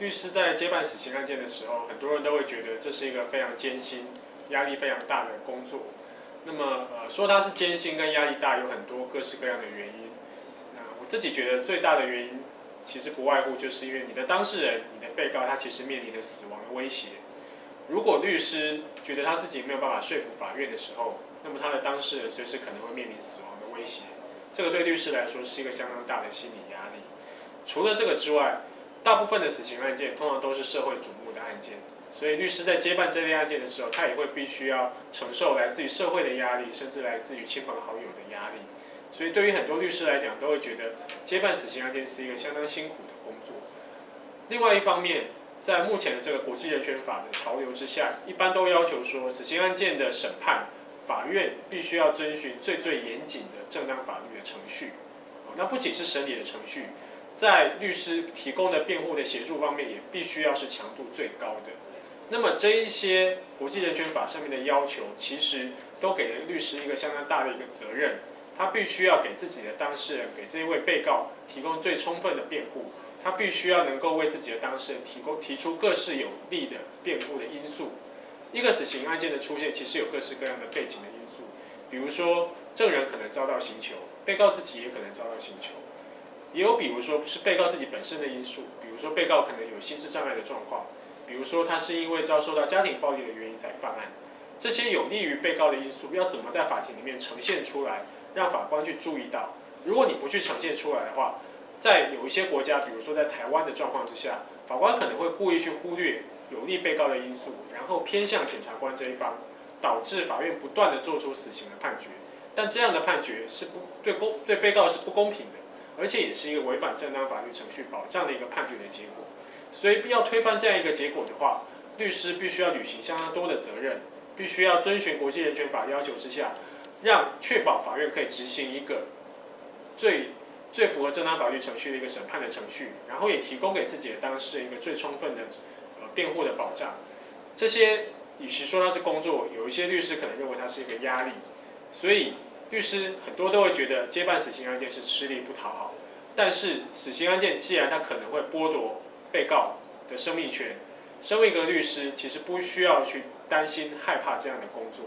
律师在接办死刑案件的时候，很多人都会觉得这是一个非常艰辛、压力非常大的工作。那么，呃，说它是艰辛跟压力大，有很多各式各样的原因。那我自己觉得最大的原因，其实不外乎就是因为你的当事人、你的被告，他其实面临着死亡的威胁。如果律师觉得他自己没有办法说服法院的时候，那么他的当事人随时可能会面临死亡的威胁。这个对律师来说是一个相当大的心理压力。除了这个之外，大部分的死刑案件通常都是社会瞩目的案件，所以律师在接办这类案件的时候，他也会必须要承受来自于社会的压力，甚至来自于亲朋好友的压力。所以对于很多律师来讲，都会觉得接办死刑案件是一个相当辛苦的工作。另外一方面，在目前的这个国际人权法的潮流之下，一般都要求说，死刑案件的审判，法院必须要遵循最最严谨的正当法律的程序。那不仅是审理的程序。在律师提供的辩护的协助方面，也必须要是强度最高的。那么这一些国际人权法上面的要求，其实都给了律师一个相当大的一个责任，他必须要给自己的当事人，给这一位被告提供最充分的辩护，他必须要能够为自己的当事人提供提出各式有利的辩护的因素。一个死刑案件的出现，其实有各式各样的背景的因素，比如说证人可能遭到刑求，被告自己也可能遭到刑求。也有比如说是被告自己本身的因素，比如说被告可能有心智障碍的状况，比如说他是因为遭受到家庭暴力的原因才犯案，这些有利于被告的因素要怎么在法庭里面呈现出来，让法官去注意到？如果你不去呈现出来的话，在有一些国家，比如说在台湾的状况之下，法官可能会故意去忽略有利被告的因素，然后偏向检察官这一方，导致法院不断的做出死刑的判决，但这样的判决是不对公对被告是不公平的。而且也是一个违反正当法律程序保障的一个判决的结果，所以必要推翻这样一个结果的话，律师必须要履行相当多的责任，必须要遵循国际人权法要求之下，让确保法院可以执行一个最最符合正当法律程序的一个审判的程序，然后也提供给自己的当事人一个最充分的呃辩护的保障。这些与其说它是工作，有一些律师可能认为它是一个压力，所以。律师很多都会觉得接办死刑案件是吃力不讨好，但是死刑案件既然它可能会剥夺被告的生命权，身为一个律师，其实不需要去担心害怕这样的工作。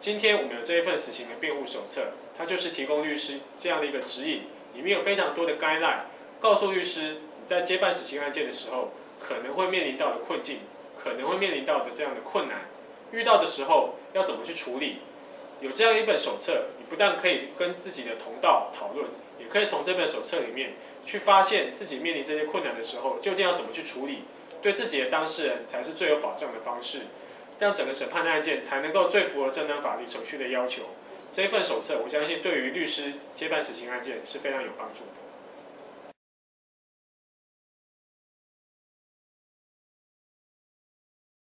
今天我们有这一份死刑的辩护手册，它就是提供律师这样的一个指引，里面有非常多的 guideline，告诉律师你在接办死刑案件的时候可能会面临到的困境，可能会面临到的这样的困难，遇到的时候要怎么去处理。有这样一本手册，不但可以跟自己的同道讨论，也可以从这本手册里面去发现自己面临这些困难的时候，究竟要怎么去处理，对自己的当事人才是最有保障的方式，让整个审判的案件才能够最符合正当法律程序的要求。这一份手册，我相信对于律师接办死刑案件是非常有帮助的。